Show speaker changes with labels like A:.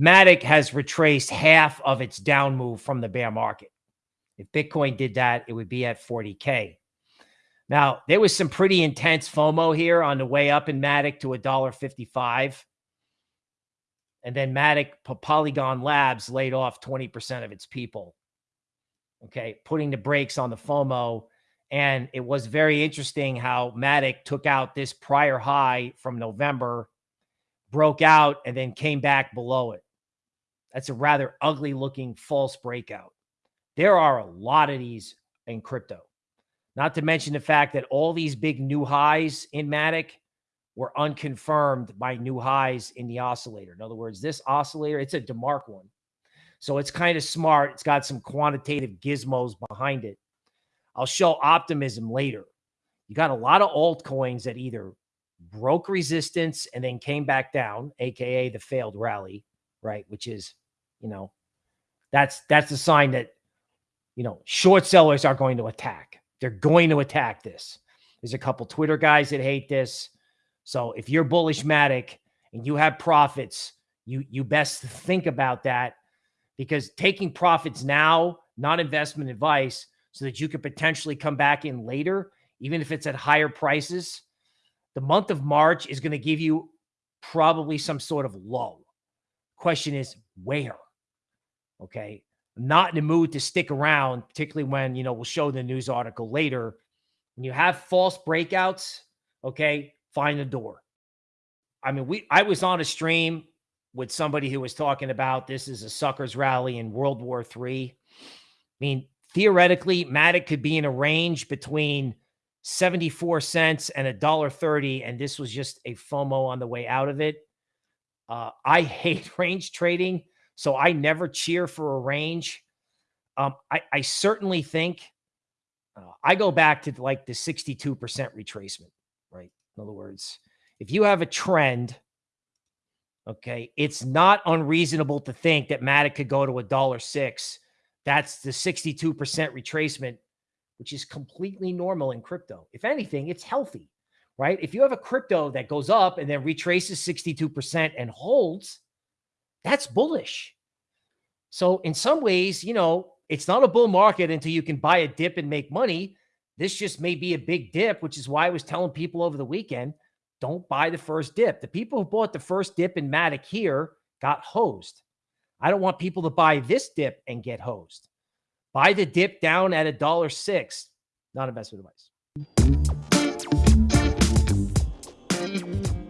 A: Matic has retraced half of its down move from the bear market. If Bitcoin did that, it would be at 40K. Now, there was some pretty intense FOMO here on the way up in Matic to $1.55. And then Matic Polygon Labs laid off 20% of its people. Okay, putting the brakes on the FOMO. And it was very interesting how Matic took out this prior high from November, broke out, and then came back below it. That's a rather ugly looking false breakout. There are a lot of these in crypto. Not to mention the fact that all these big new highs in Matic were unconfirmed by new highs in the oscillator. In other words, this oscillator, it's a DeMark one. So it's kind of smart. It's got some quantitative gizmos behind it. I'll show optimism later. You got a lot of altcoins that either broke resistance and then came back down, aka the failed rally, right? Which is, you know, that's that's a sign that you know, short sellers are going to attack. They're going to attack this. There's a couple Twitter guys that hate this. So if you're bullish Matic and you have profits, you you best think about that because taking profits now, not investment advice, so that you could potentially come back in later, even if it's at higher prices. The month of March is going to give you probably some sort of low. Question is where? Okay not in the mood to stick around, particularly when, you know, we'll show the news article later. When you have false breakouts, okay, find the door. I mean, we I was on a stream with somebody who was talking about this is a suckers rally in World War III. I mean, theoretically, Matic could be in a range between 74 cents and a dollar 30, and this was just a FOMO on the way out of it. Uh, I hate range trading. So I never cheer for a range. Um, I, I certainly think uh, I go back to like the 62% retracement, right? In other words, if you have a trend, okay, it's not unreasonable to think that Matic could go to a dollar six. That's the 62% retracement, which is completely normal in crypto. If anything, it's healthy, right? If you have a crypto that goes up and then retraces 62% and holds, that's bullish. So in some ways, you know, it's not a bull market until you can buy a dip and make money. This just may be a big dip, which is why I was telling people over the weekend, don't buy the first dip. The people who bought the first dip in Matic here got hosed. I don't want people to buy this dip and get hosed. Buy the dip down at a dollar six. Not investment advice. Mm-hmm.